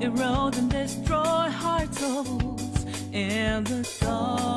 erode and destroy hearts souls in the dark.